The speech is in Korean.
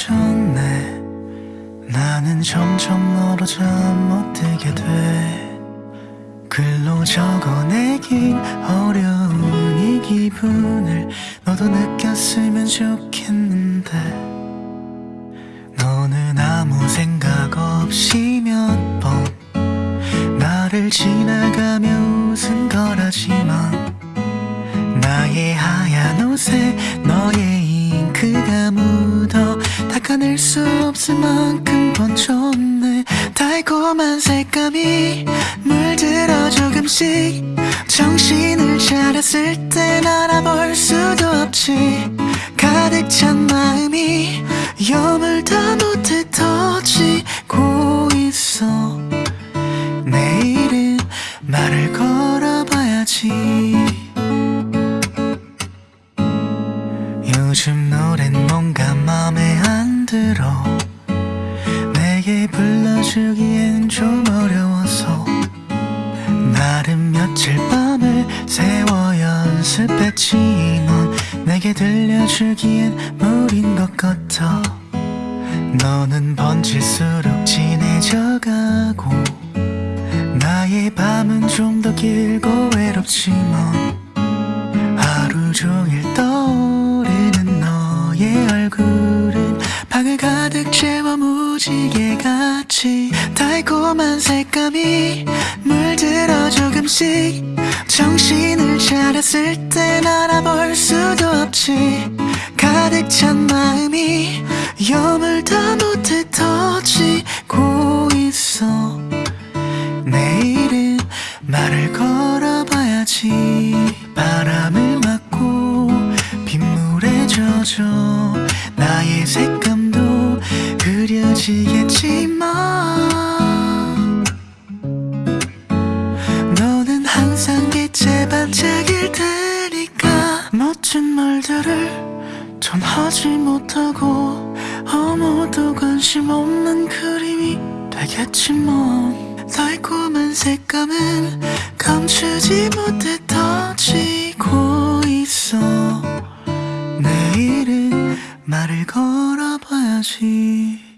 깨졌네. 나는 점점 너로 잠 못되게 돼. 글로 적어내긴 어려운 이 기분을 너도 느꼈으면 좋겠는데. 너는 아무 생각 없이 몇 번 나를 지나가며 웃은 거라지만 나의 하얀 옷에 너의 잉크가 묻어 닦아낼 수 없을 만큼 번졌네. 달콤한 색감이 물들어 조금씩. 정신을 차렸을 땐 알아볼 수도 없지. 가득 찬 마음이 여물다 못해 터지고 있어. 내일은 말을 걸어봐야지. 요즘 노랜 뭔가 맘에 안 들어 내게 불러주기엔 좀 어려워서 나름 며칠 밤을 세워 연습했지만 내게 들려주기엔 무린 것 같아 너는 번질수록 진해져가고 나의 밤은 좀 더 길고 외롭지만 하루 종일 떠 무지개 같이 달콤한 색감이 물들어 조금씩 정신을 차렸을 땐 알아볼 수도 없지. 가득 찬 마음이 여물다 못해 터지고 있어. 내일은 말을 걸어봐야지. 바람을 맞고 빗물에 젖어 나의 색감도 그려지겠지만 너는 항상 빛에 반짝일 테니까 멋진 말들을 전 하지 못하고 아무도 관심 없는 그림이 되겠지만 달콤한 색감은 감추지 못해 터지고 말을 걸어 아.